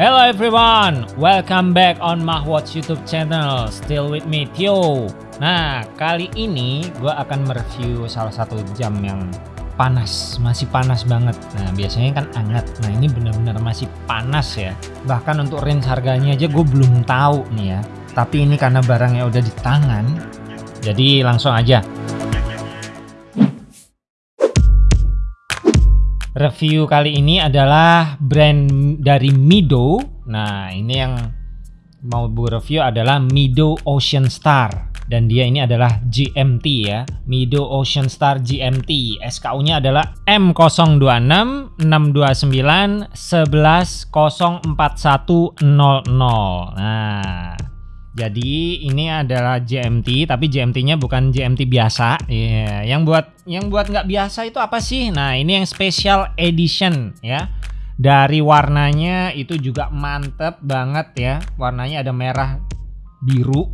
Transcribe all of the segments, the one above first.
Hello everyone, welcome back on Mahwatch YouTube channel. Still with me Tio. Nah, kali ini gue akan mereview salah satu jam yang panas, masih panas banget. Nah, biasanya kan hangat. Nah, ini benar-benar masih panas ya. Bahkan untuk range harganya aja gue belum tahu nih ya. Tapi ini karena barangnya udah di tangan, jadi langsung aja. Review kali ini adalah brand dari Mido. Nah, ini yang mau gue review adalah Mido Ocean Star dan dia ini adalah GMT ya. Mido Ocean Star GMT. SKU-nya adalah M026 629 11 Nah, jadi ini adalah GMT, tapi GMT-nya bukan GMT biasa. Yeah. Yang buat yang buat nggak biasa itu apa sih? Nah ini yang special edition ya. Dari warnanya itu juga mantep banget ya. Warnanya ada merah biru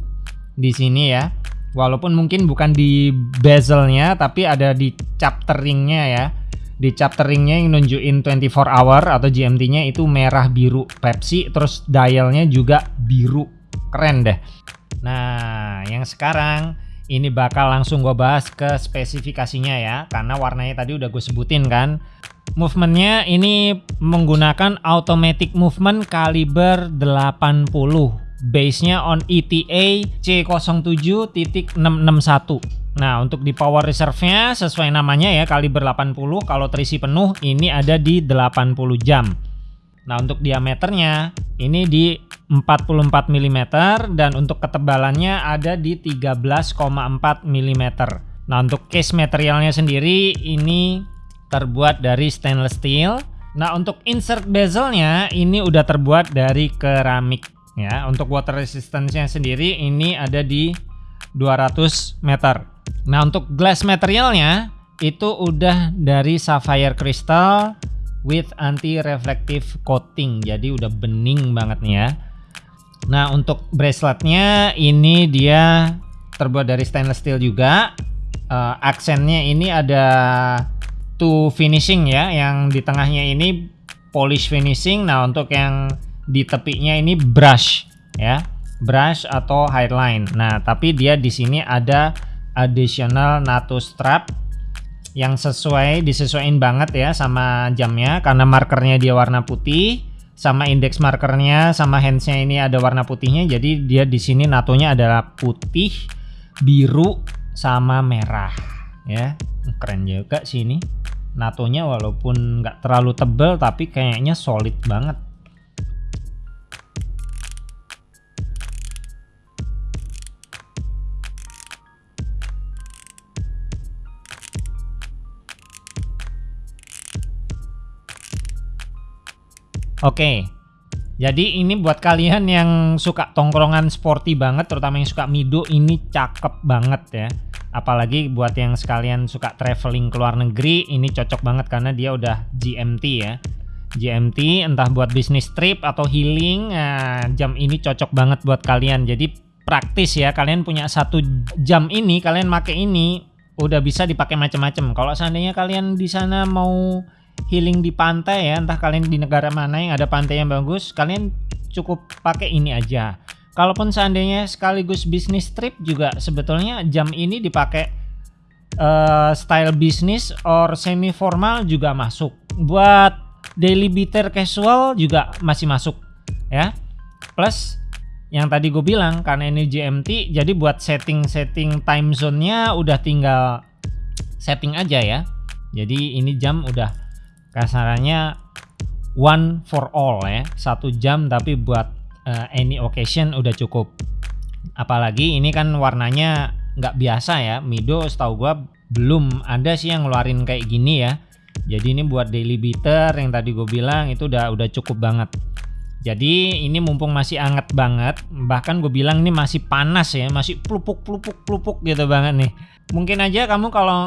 di sini ya. Walaupun mungkin bukan di bezelnya, tapi ada di chapter ringnya ya. Di chapter ringnya yang nunjukin 24 hour atau GMT-nya itu merah biru Pepsi, terus dialnya juga biru keren deh. Nah yang sekarang ini bakal langsung gue bahas ke spesifikasinya ya karena warnanya tadi udah gue sebutin kan. Movementnya ini menggunakan automatic movement kaliber 80 base nya on ETA C07.661 Nah untuk di power reserve nya sesuai namanya ya kaliber 80 kalau terisi penuh ini ada di 80 jam Nah untuk diameternya ini di 44 mm dan untuk ketebalannya ada di 13,4 mm. Nah untuk case materialnya sendiri ini terbuat dari stainless steel. Nah untuk insert bezelnya ini udah terbuat dari keramik ya. Untuk water resistance-nya sendiri ini ada di 200 meter. Nah untuk glass materialnya itu udah dari sapphire crystal with anti reflective coating. Jadi udah bening banget nih ya. Nah untuk braceletnya ini dia terbuat dari stainless steel juga. Uh, aksennya ini ada two finishing ya, yang di tengahnya ini polish finishing. Nah untuk yang di tepinya ini brush ya, brush atau highline. Nah tapi dia di sini ada additional NATO strap yang sesuai disesuaikan banget ya sama jamnya. Karena markernya dia warna putih sama index markernya sama handsnya ini ada warna putihnya. Jadi dia di sini natonya adalah putih biru sama merah. Ya keren juga sih ini. Natonya walaupun nggak terlalu tebel tapi kayaknya solid banget Oke. Jadi ini buat kalian yang suka tongkrongan sporty banget, terutama yang suka Mido ini cakep banget ya. Apalagi buat yang sekalian suka traveling ke luar negeri, ini cocok banget karena dia udah GMT ya. GMT entah buat bisnis trip atau healing, nah, jam ini cocok banget buat kalian. Jadi praktis ya, kalian punya satu jam ini, kalian pakai ini udah bisa dipakai macam-macam. Kalau seandainya kalian di sana mau healing di pantai ya. Entah kalian di negara mana yang ada pantai yang bagus kalian cukup pakai ini aja. Kalaupun seandainya sekaligus bisnis trip juga sebetulnya jam ini dipakai uh, style bisnis or semi formal juga masuk. Buat daily beater casual juga masih masuk ya. Plus yang tadi gue bilang karena ini GMT jadi buat setting-setting time zone-nya udah tinggal setting aja ya. Jadi ini jam udah kasarannya one for all ya satu jam tapi buat uh, any occasion udah cukup. Apalagi ini kan warnanya nggak biasa ya Mido setahu gua belum ada sih yang ngeluarin kayak gini ya. Jadi ini buat daily beater yang tadi gue bilang itu udah udah cukup banget. Jadi ini mumpung masih anget banget bahkan gue bilang ini masih panas ya masih pelupuk pelupuk pelupuk gitu banget nih. Mungkin aja kamu kalau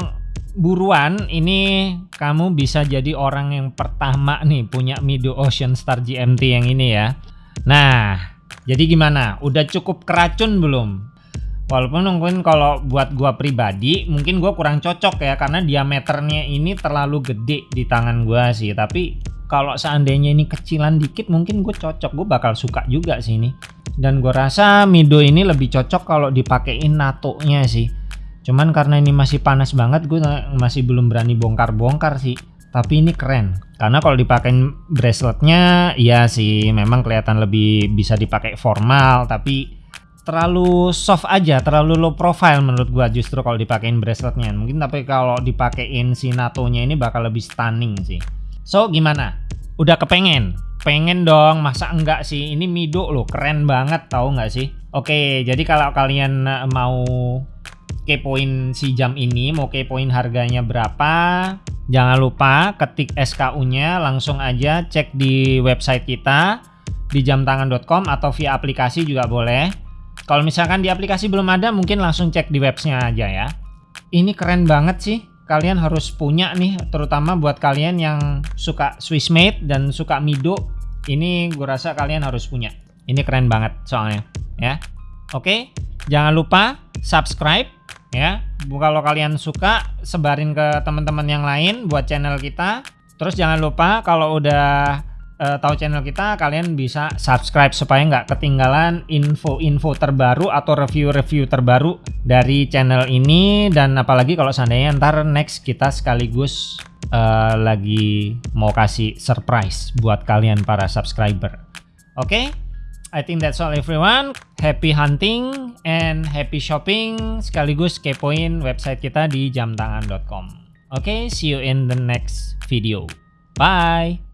buruan ini kamu bisa jadi orang yang pertama nih punya Mido Ocean Star GMT yang ini ya. Nah, jadi gimana? Udah cukup keracun belum? Walaupun mungkin kalau buat gua pribadi mungkin gua kurang cocok ya karena diameternya ini terlalu gede di tangan gua sih. Tapi kalau seandainya ini kecilan dikit mungkin gue cocok gue bakal suka juga sih ini dan gue rasa Mido ini lebih cocok kalau dipakein NATO nya sih cuman karena ini masih panas banget gue masih belum berani bongkar-bongkar sih tapi ini keren karena kalau dipakein braceletnya ya sih memang kelihatan lebih bisa dipakai formal tapi terlalu soft aja, terlalu low profile menurut gua justru kalau dipakein braceletnya. Mungkin tapi kalau dipakein si NATO-nya ini bakal lebih stunning sih. So gimana? Udah kepengen? Pengen dong, masa enggak sih? Ini Mido loh, keren banget tahu nggak sih? Oke, jadi kalau kalian eh, mau kepoin si jam ini, mau kepoin harganya berapa, jangan lupa ketik SKU-nya, langsung aja cek di website kita di jamtangan.com atau via aplikasi juga boleh. Kalau misalkan di aplikasi belum ada, mungkin langsung cek di websnya aja ya. Ini keren banget sih. Kalian harus punya nih, terutama buat kalian yang suka Swiss made dan suka Mido. Ini gue rasa kalian harus punya. Ini keren banget soalnya, ya. Oke, jangan lupa subscribe ya. Kalau kalian suka, sebarin ke teman-teman yang lain buat channel kita. Terus jangan lupa kalau udah uh, tahu channel kita, kalian bisa subscribe supaya nggak ketinggalan info-info terbaru atau review-review terbaru dari channel ini dan apalagi kalau seandainya ntar next kita sekaligus uh, lagi mau kasih surprise buat kalian para subscriber. Oke, okay? I think that's all everyone. Happy hunting and happy shopping sekaligus kepoin website kita di jamtangan.com. Oke, okay, see you in the next video. Bye.